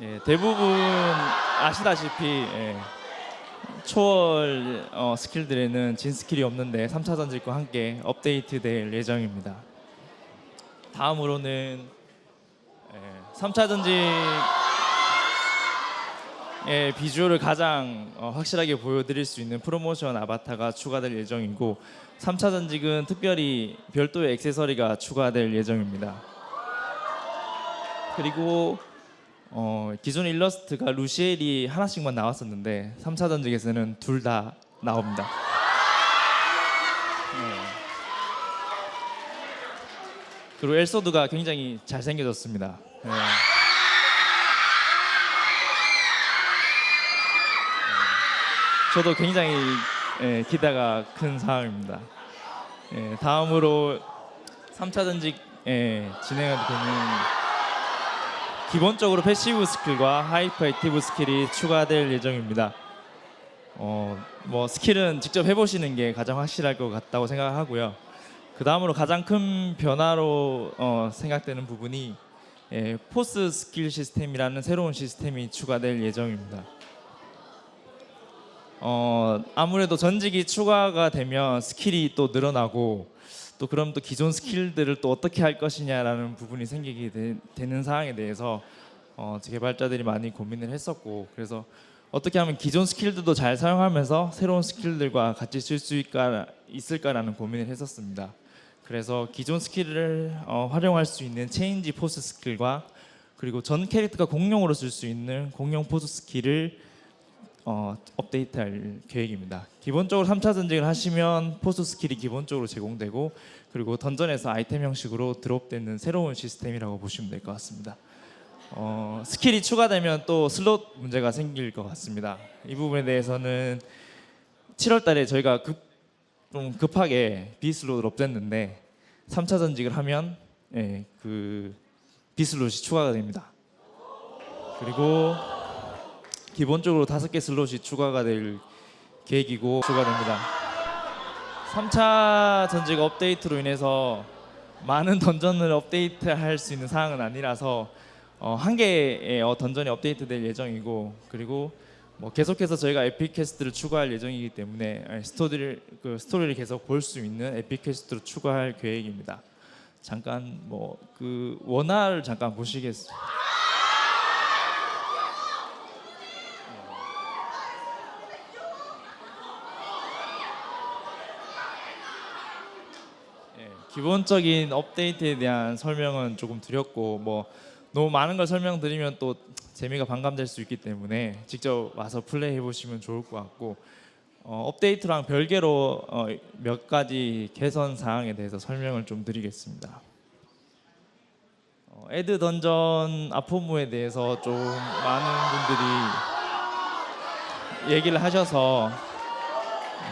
예, 대부분 아시다시피 예, 초월 어, 스킬들에는 진 스킬이 없는데 3차 전직과 함께 업데이트될 예정입니다. 다음으로는 예, 3차 전직의 비주얼을 가장 어, 확실하게 보여드릴 수 있는 프로모션 아바타가 추가될 예정이고 3차 전직은 특별히 별도의 액세서리가 추가될 예정입니다. 그리고 어, 기존 일러스트가 루시엘이 하나씩만 나왔었는데 3차 전직에서는 둘 다 나옵니다. 네. 그리고 엘소드가 굉장히 잘생겨졌습니다. 네. 네. 저도 굉장히 예, 기대가 큰 상황입니다. 예, 다음으로 3차 전직 예, 진행이 되는 기본적으로 passive 스킬과 hyper active 스킬이 추가될 예정입니다. 어, 뭐 스킬은 직접 해보시는 게 가장 확실할 것 같다고 생각하고요. 그 다음으로 가장 큰 변화로 어, 생각되는 부분이 예, force 스킬 시스템이라는 새로운 시스템이 추가될 예정입니다. 어, 아무래도 전직이 추가가 되면 스킬이 또 늘어나고 또 그럼 또 기존 스킬들을 또 어떻게 할 것이냐라는 부분이 생기게 되, 는 상황에 대해서 어, 개발자들이 많이 고민을 했었고 그래서 어떻게 하면 기존 스킬들도 잘 사용하면서 새로운 스킬들과 같이 쓸 수 있을까라는 고민을 했었습니다. 그래서 기존 스킬을 어, 활용할 수 있는 change force 스킬과 그리고 전 캐릭터가 공용으로 쓸 수 있는 공용 force 스킬을 어, 업데이트할 계획입니다. 기본적으로 3차 전직을 하시면 force 스킬이 기본적으로 제공되고 그리고 dungeon에서 아이템 형식으로 드롭되는 새로운 시스템이라고 보시면 될 것 같습니다. 어, 스킬이 추가되면 또 슬롯 문제가 생길 것 같습니다. 이 부분에 대해서는 7월 달에 저희가 급, 좀 급하게 B슬롯을 업됐는데 3차 전직을 하면 예, 그 B슬롯이 추가가 됩니다. 그리고 기본적으로 다섯 개 슬롯이 추가가 될 계획이고 추가됩니다. 3차 전직 업데이트로 인해서 많은 dungeon을 업데이트할 수 있는 사항은 아니라서 어, 한 개의 어, dungeon이 업데이트될 예정이고 그리고 뭐 계속해서 저희가 epic quest를 추가할 예정이기 때문에 예, 스토리를 그 스토리를 계속 볼 수 있는 epic quest로 추가할 계획입니다. 잠깐 뭐 그 원화를 잠깐 보시겠습니다. 예, 기본적인 업데이트에 대한 설명은 조금 드렸고 뭐 너무 많은 걸 설명드리면 또 재미가 반감될 수 있기 때문에 직접 와서 플레이해 보시면 좋을 것 같고 어, 업데이트랑 별개로 어, 몇 가지 개선 사항에 대해서 설명을 좀 드리겠습니다. 어, 애드 던전 아포무에 대해서 좀 많은 분들이 얘기를 하셔서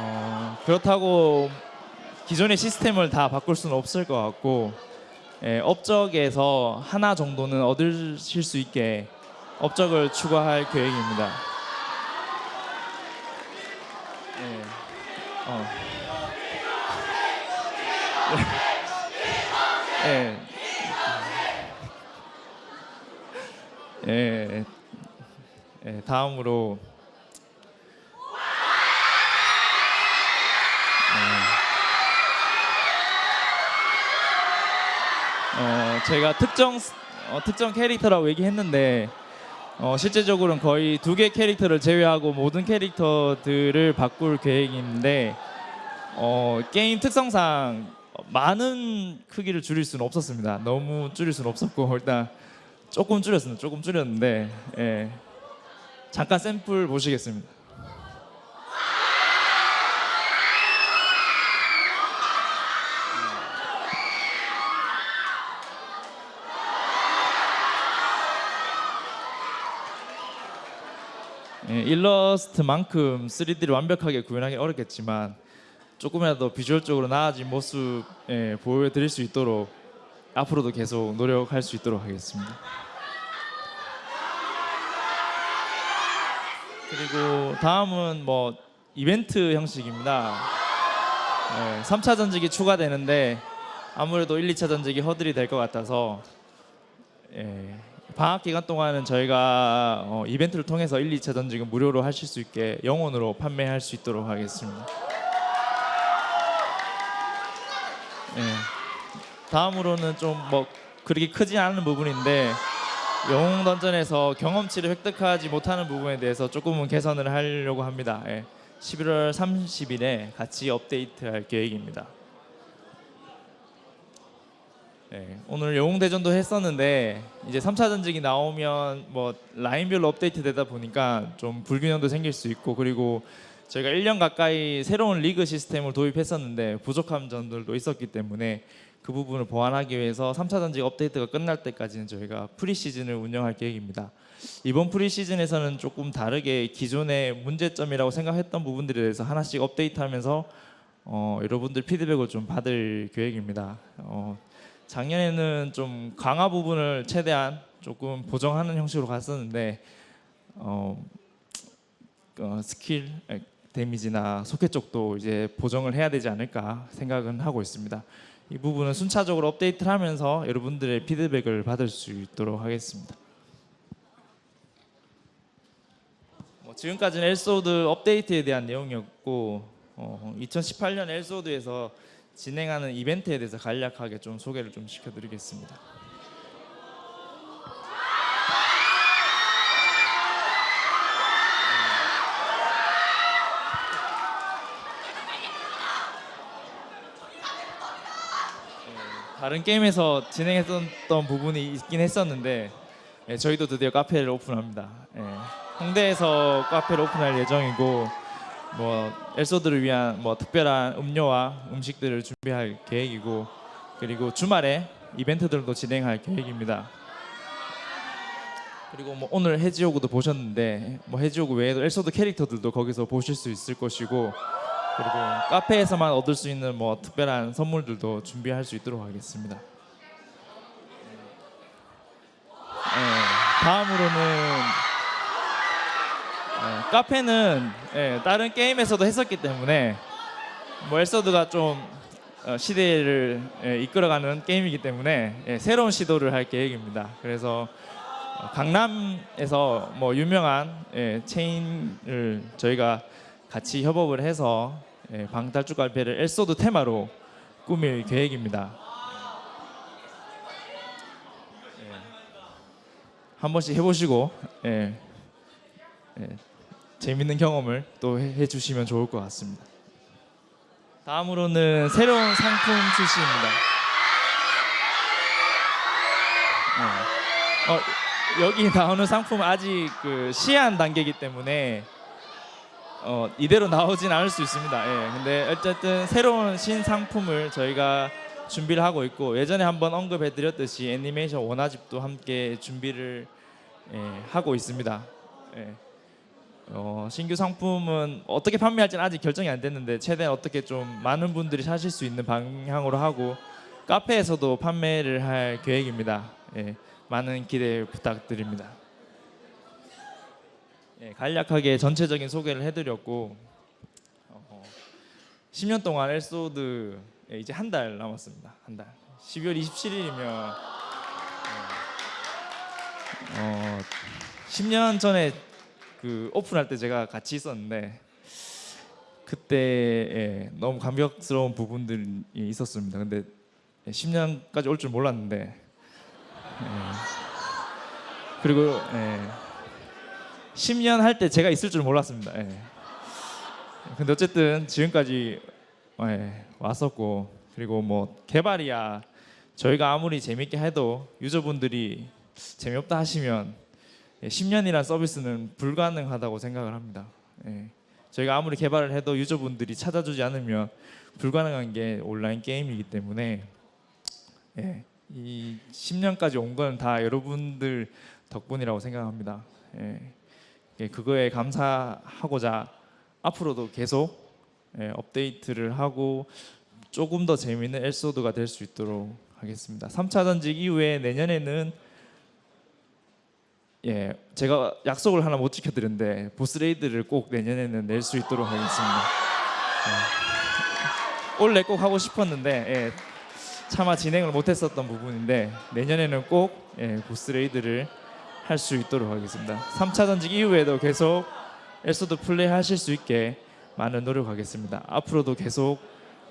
어, 그렇다고 기존의 시스템을 다 바꿀 수는 없을 것 같고 예, 업적에서 하나 정도는 얻으실 수 있게 업적을 추가할 계획입니다. 예, 어. 예. 예. 예, 다음으로 어, 제가 특정 어, 특정 캐릭터라고 얘기했는데 어, 실제적으로는 거의 두 개 캐릭터를 제외하고 모든 캐릭터들을 바꿀 계획인데 어, 게임 특성상 많은 크기를 줄일 수는 없었습니다. 너무 줄일 수는 없었고 일단 조금 줄였습니다. 조금 줄였는데 예. 잠깐 샘플 보시겠습니다. 일러스트만큼 3D를 완벽하게 구현하기 어렵겠지만 조금이라도 비주얼적으로 나아진 모습 예, 보여드릴 수 있도록 앞으로도 계속 노력할 수 있도록 하겠습니다. 그리고 다음은 뭐 이벤트 형식입니다. 예, 3차 전직이 추가되는데 아무래도 1, 2차 전직이 허들이 될 것 같아서 예, 방학 기간 동안은 저희가 어, 이벤트를 통해서 1, 2차 전직은 무료로 하실 수 있게 영원으로 판매할 수 있도록 하겠습니다. 네. 다음으로는 좀 뭐 그렇게 크지 않은 부분인데 영웅 던전에서 경험치를 획득하지 못하는 부분에 대해서 조금은 개선을 하려고 합니다. 예. 11월 30일에 같이 업데이트할 계획입니다. 예, 오늘 영웅 대전도 했었는데 이제 3차 전직이 나오면 뭐 라인별로 업데이트 되다 보니까 좀 불균형도 생길 수 있고 그리고 저희가 1년 가까이 새로운 리그 시스템을 도입했었는데 부족한 점들도 있었기 때문에 그 부분을 보완하기 위해서 3차 전직 업데이트가 끝날 때까지는 저희가 프리시즌을 운영할 계획입니다. 이번 프리시즌에서는 조금 다르게 기존의 문제점이라고 생각했던 부분들에 대해서 하나씩 업데이트하면서 어, 여러분들 피드백을 좀 받을 계획입니다. 어, 작년에는 좀 강화 부분을 최대한 조금 보정하는 형식으로 갔었는데 어, 어, 스킬 에, 데미지나 소켓 쪽도 이제 보정을 해야 되지 않을까 생각은 하고 있습니다. 이 부분은 순차적으로 업데이트를 하면서 여러분들의 피드백을 받을 수 있도록 하겠습니다. 뭐 지금까지는 엘소드 업데이트에 대한 내용이었고 어, 2018년 엘소드에서 진행하는 이벤트에 대해서 간략하게 좀 소개를 좀 시켜드리겠습니다. 다른 게임에서 진행했던 부분이 있긴 했었는데 예, 저희도 드디어 카페를 오픈합니다. 예, 홍대에서 카페를 오픈할 예정이고 뭐 엘소드를 위한 뭐 특별한 음료와 음식들을 준비할 계획이고 그리고 주말에 이벤트들도 진행할 계획입니다. 그리고 뭐 오늘 해지오구도 보셨는데 뭐 해지오구 외에도 엘소드 캐릭터들도 거기서 보실 수 있을 것이고 그리고 카페에서만 얻을 수 있는 뭐 특별한 선물들도 준비할 수 있도록 하겠습니다. 네, 다음으로는 네, 카페는 예, 다른 게임에서도 했었기 때문에 뭐 엘서드가 좀 어, 시대를 예, 이끌어가는 게임이기 때문에 예, 새로운 시도를 할 계획입니다. 그래서 어, 강남에서 뭐 유명한 예, 체인을 저희가 같이 협업을 해서 예, 방탈출 갈패를 엘소드 테마로 꾸밀 계획입니다. 예, 한 번씩 해보시고 예, 예, 재밌는 경험을 또 해, 해주시면 좋을 것 같습니다. 다음으로는 새로운 상품 출시입니다. 네. 어, 여기 나오는 상품 아직 그 시안 단계이기 때문에 어, 이대로 나오진 않을 수 있습니다. 예, 근데 어쨌든 새로운 신상품을 저희가 준비를 하고 있고 예전에 한번 언급해드렸듯이 애니메이션 원화집도 함께 준비를 예, 하고 있습니다. 예. 어, 신규 상품은 어떻게 판매할지는 아직 결정이 안 됐는데 최대한 어떻게 좀 많은 분들이 사실 수 있는 방향으로 하고 카페에서도 판매를 할 계획입니다. 예, 많은 기대 부탁드립니다. 예, 간략하게 전체적인 소개를 해드렸고 어, 10년 동안 엘소드 예, 이제 한 달 남았습니다. 한 달. 12월 27일이면 어, 10년 전에 그 오픈할 때 제가 같이 있었는데 그때 예, 너무 감격스러운 부분들이 있었습니다. 근데 10년까지 올 줄 몰랐는데 예, 그리고 예, 10년 할 때 제가 있을 줄 몰랐습니다. 예. 근데 어쨌든 지금까지 예, 왔었고 그리고 뭐 개발이야 저희가 아무리 재밌게 해도 유저분들이 재미없다 하시면 예, 10년이란 서비스는 불가능하다고 생각을 합니다. 예. 저희가 아무리 개발을 해도 유저분들이 찾아주지 않으면 불가능한 게 온라인 게임이기 때문에 예, 이 10년까지 온 건 다 여러분들 덕분이라고 생각합니다. 예. 예, 그거에 감사하고자 앞으로도 계속 예, 업데이트를 하고 조금 더 재미있는 엘소드가 될 수 있도록 하겠습니다. 3차 전직 이후에 내년에는 예, 제가 약속을 하나 못 지켜드렸는데 보스 레이드를 꼭 내년에는 낼 수 있도록 하겠습니다. 예. 원래 꼭 하고 싶었는데 예, 차마 진행을 못했었던 부분인데 내년에는 꼭 예, 보스 raid를 할 수 있도록 하겠습니다. 3차 전직 이후에도 계속 엘소드 플레이 하실 수 있게 많은 노력하겠습니다. 앞으로도 계속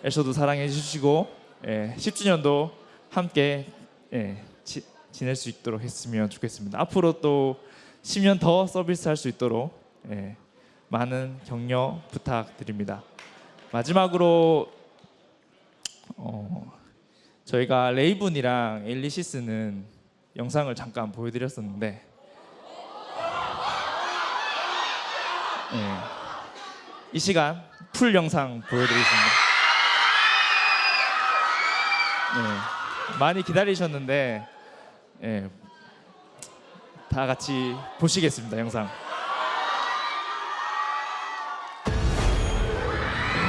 엘소드 사랑해 주시고 예, 10주년도 함께 예, 지, 지낼 수 있도록 했으면 좋겠습니다. 앞으로 또 10년 더 서비스 할 수 있도록 예, 많은 격려 부탁드립니다. 마지막으로 어, 저희가 레이븐이랑 엘리시스는 영상을 잠깐 보여드렸었는데 예, 이 시간 풀 영상 보여드리겠습니다. 예, 많이 기다리셨는데 예, 다 같이 보시겠습니다 영상.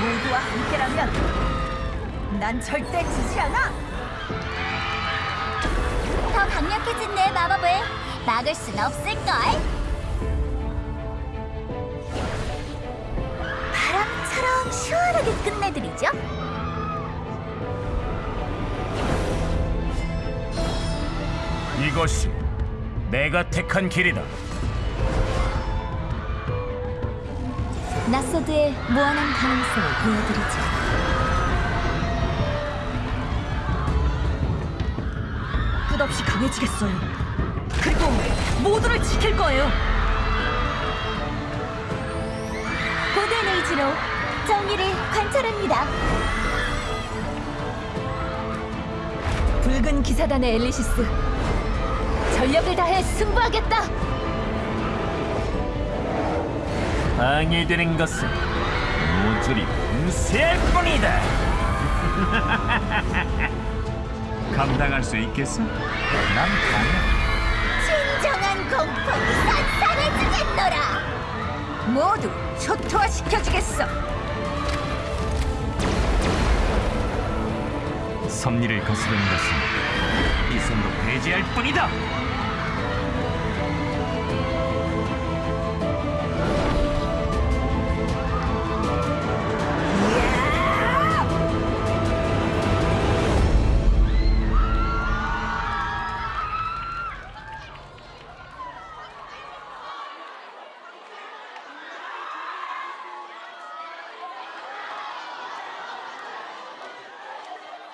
모두와 함께라면 난 절대 지지 않아. 더 강력해진 내 마법을 막을 순 없을걸. 바람처럼 시원하게 끝내드리죠. 이것이 내가 택한 길이다. 나소드의 무한한 가능성을 보여드리죠. 끝없이 강해지겠어요. 그리고 모두를 지킬 거예요. 고된 의지로 정의를 관찰합니다. 붉은 기사단의 엘리시스 전력을 다해 승부하겠다. 방해되는 것은 모조리 분쇄할 뿐이다. 감당할 수 있겠어? 난 가능. 진정한 공포이 산산해지겠노라. 모두 초토화시켜주겠어. 섭리를 거스르는 것은 이 손도 배제할 뿐이다.